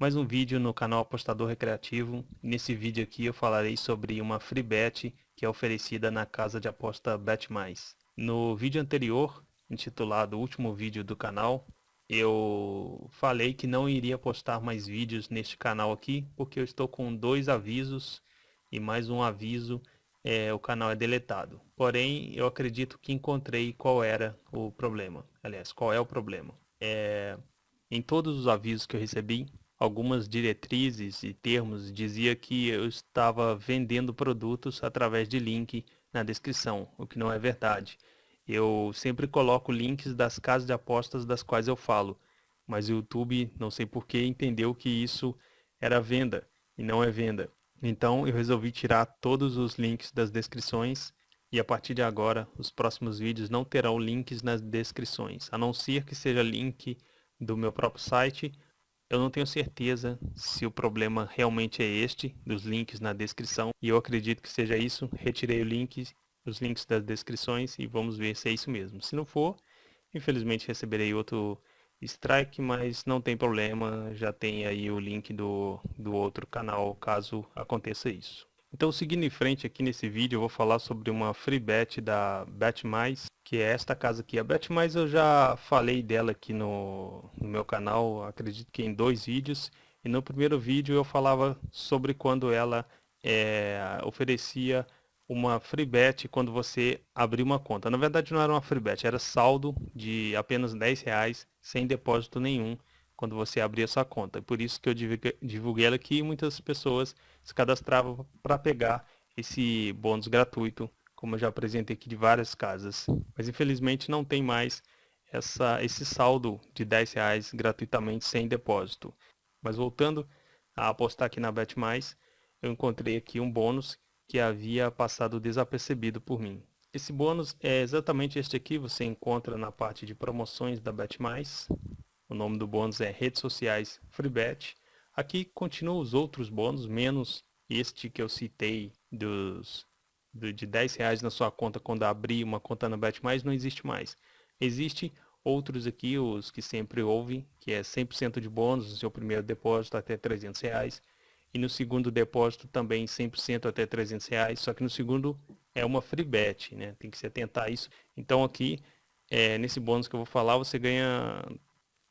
mais um vídeo no canal Apostador Recreativo. Nesse vídeo aqui eu falarei sobre uma free bet que é oferecida na casa de aposta Bet+. No vídeo anterior, intitulado Último Vídeo do canal, eu falei que não iria postar mais vídeos neste canal aqui, porque eu estou com dois avisos e mais um aviso, é, o canal é deletado. Porém, eu acredito que encontrei qual era o problema. Aliás, qual é o problema. É, em todos os avisos que eu recebi, algumas diretrizes e termos dizia que eu estava vendendo produtos através de link na descrição, o que não é verdade. Eu sempre coloco links das casas de apostas das quais eu falo, mas o YouTube, não sei porquê, entendeu que isso era venda e não é venda. Então eu resolvi tirar todos os links das descrições e a partir de agora os próximos vídeos não terão links nas descrições, a não ser que seja link do meu próprio site. Eu não tenho certeza se o problema realmente é este, dos links na descrição, e eu acredito que seja isso. Retirei o link, os links das descrições e vamos ver se é isso mesmo. Se não for, infelizmente receberei outro strike, mas não tem problema, já tem aí o link do, do outro canal caso aconteça isso. Então seguindo em frente aqui nesse vídeo eu vou falar sobre uma free bet da Bet+, que é esta casa aqui. A Bet+, eu já falei dela aqui no, no meu canal, acredito que em dois vídeos. E no primeiro vídeo eu falava sobre quando ela é, oferecia uma free bet quando você abrir uma conta. Na verdade não era uma free bet, era saldo de apenas 10 reais sem depósito nenhum quando você abrir essa conta. Por isso que eu divulguei ela aqui e muitas pessoas se cadastravam para pegar esse bônus gratuito, como eu já apresentei aqui de várias casas. Mas infelizmente não tem mais essa, esse saldo de 10 reais gratuitamente sem depósito. Mas voltando a apostar aqui na Bet+, eu encontrei aqui um bônus que havia passado desapercebido por mim. Esse bônus é exatamente este aqui, você encontra na parte de promoções da Bet+, o nome do bônus é redes sociais FreeBet. Aqui continuam os outros bônus, menos este que eu citei dos, do, de 10 reais na sua conta quando abrir uma conta na Bet+, não existe mais. Existe outros aqui, os que sempre ouvem, que é 100% de bônus no seu primeiro depósito até 300 reais. E no segundo depósito também 100% até 300 reais, só que no segundo é uma free bet, né? Tem que se atentar a isso. Então aqui, é, nesse bônus que eu vou falar, você ganha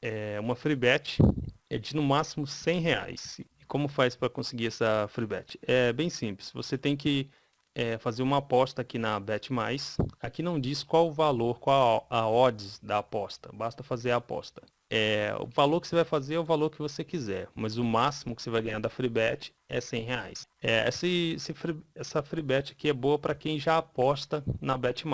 é, uma free bet é de no máximo 100 reais. E como faz para conseguir essa free bet? É bem simples. Você tem que é, fazer uma aposta aqui na Bet+. Aqui não diz qual o valor, qual a odds da aposta. Basta fazer a aposta. É, o valor que você vai fazer é o valor que você quiser, mas o máximo que você vai ganhar da FreeBet é 100 reais. É, essa, essa FreeBet aqui é boa para quem já aposta na Bet+.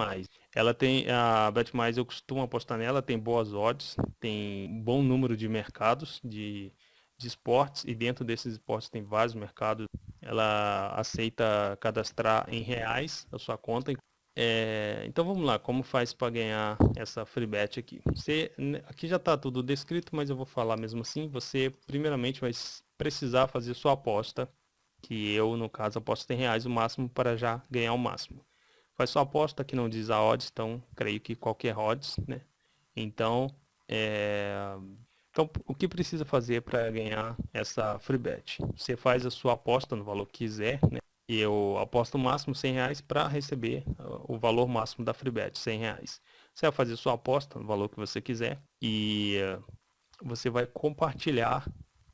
Ela tem, a Bet+, eu costumo apostar nela, tem boas odds, tem um bom número de mercados de, de esportes, e dentro desses esportes tem vários mercados. Ela aceita cadastrar em reais a sua conta, é, então vamos lá, como faz para ganhar essa free bet aqui? Você, aqui já está tudo descrito, mas eu vou falar mesmo assim. Você primeiramente vai precisar fazer sua aposta, que eu no caso aposto em reais o máximo para já ganhar o máximo. Faz sua aposta que não diz a odds, então creio que qualquer odds, né? Então, é, então o que precisa fazer para ganhar essa free bet? Você faz a sua aposta no valor que quiser, né? E eu aposto o máximo 100 reais para receber o valor máximo da FreeBet, 100 reais. Você vai fazer sua aposta no valor que você quiser e uh, você vai compartilhar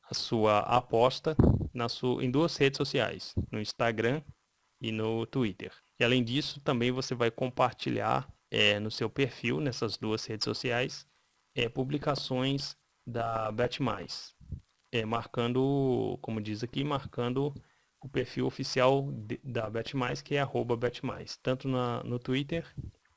a sua aposta na sua, em duas redes sociais, no Instagram e no Twitter. E além disso, também você vai compartilhar é, no seu perfil, nessas duas redes sociais, é, publicações da Bet+. É, marcando, como diz aqui, marcando o perfil oficial de, da BetMais, que é arroba tanto na, no Twitter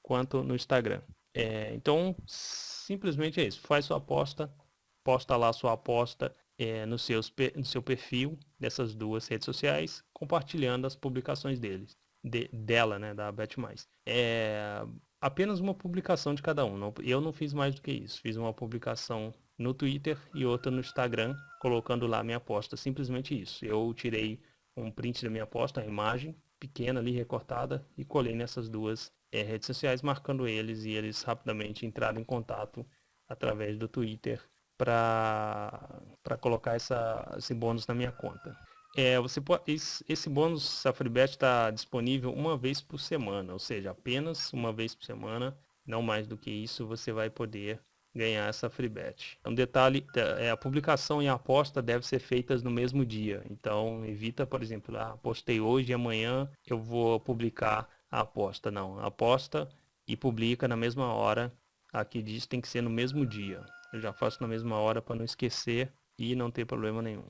quanto no Instagram. É, então, simplesmente é isso. Faz sua aposta, posta lá sua aposta é, no, seus, no seu perfil dessas duas redes sociais, compartilhando as publicações deles, de, dela, né, da BetMais. É apenas uma publicação de cada um. Não, eu não fiz mais do que isso. Fiz uma publicação no Twitter e outra no Instagram, colocando lá minha aposta. Simplesmente isso. Eu tirei um print da minha aposta, a imagem pequena ali recortada e colei nessas duas é, redes sociais marcando eles e eles rapidamente entraram em contato através do Twitter para colocar essa, esse bônus na minha conta. É, você pode, esse, bônus, a FreeBet está disponível uma vez por semana, ou seja, apenas uma vez por semana, não mais do que isso, você vai poder ganhar essa FreeBet. Um detalhe, é, a publicação e a aposta devem ser feitas no mesmo dia. Então, evita, por exemplo, ah, postei hoje e amanhã eu vou publicar a aposta. Não, aposta e publica na mesma hora. Aqui diz tem que ser no mesmo dia. Eu já faço na mesma hora para não esquecer e não ter problema nenhum.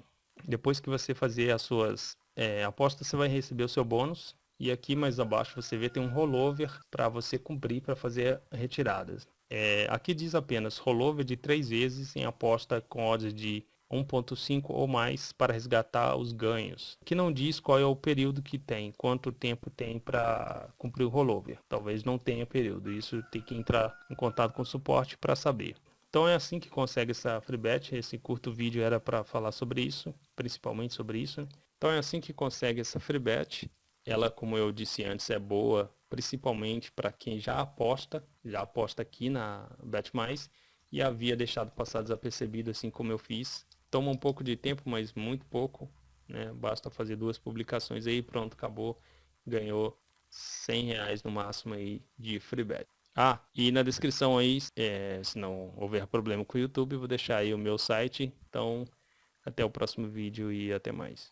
Depois que você fazer as suas é, apostas, você vai receber o seu bônus. E aqui mais abaixo você vê tem um rollover para você cumprir para fazer retiradas. É, aqui diz apenas rollover de três vezes em aposta com odds de 1.5 ou mais para resgatar os ganhos. Que não diz qual é o período que tem, quanto tempo tem para cumprir o rollover. Talvez não tenha período. Isso tem que entrar em contato com o suporte para saber. Então é assim que consegue essa FreeBet. Esse curto vídeo era para falar sobre isso, principalmente sobre isso. Então é assim que consegue essa FreeBet. Ela, como eu disse antes, é boa principalmente para quem já aposta, já aposta aqui na BetMais e havia deixado passar desapercebido assim como eu fiz. Toma um pouco de tempo, mas muito pouco. Né? Basta fazer duas publicações aí, pronto, acabou. Ganhou 100 reais no máximo aí de FreeBet. Ah, e na descrição aí, é, se não houver problema com o YouTube, vou deixar aí o meu site. Então, até o próximo vídeo e até mais.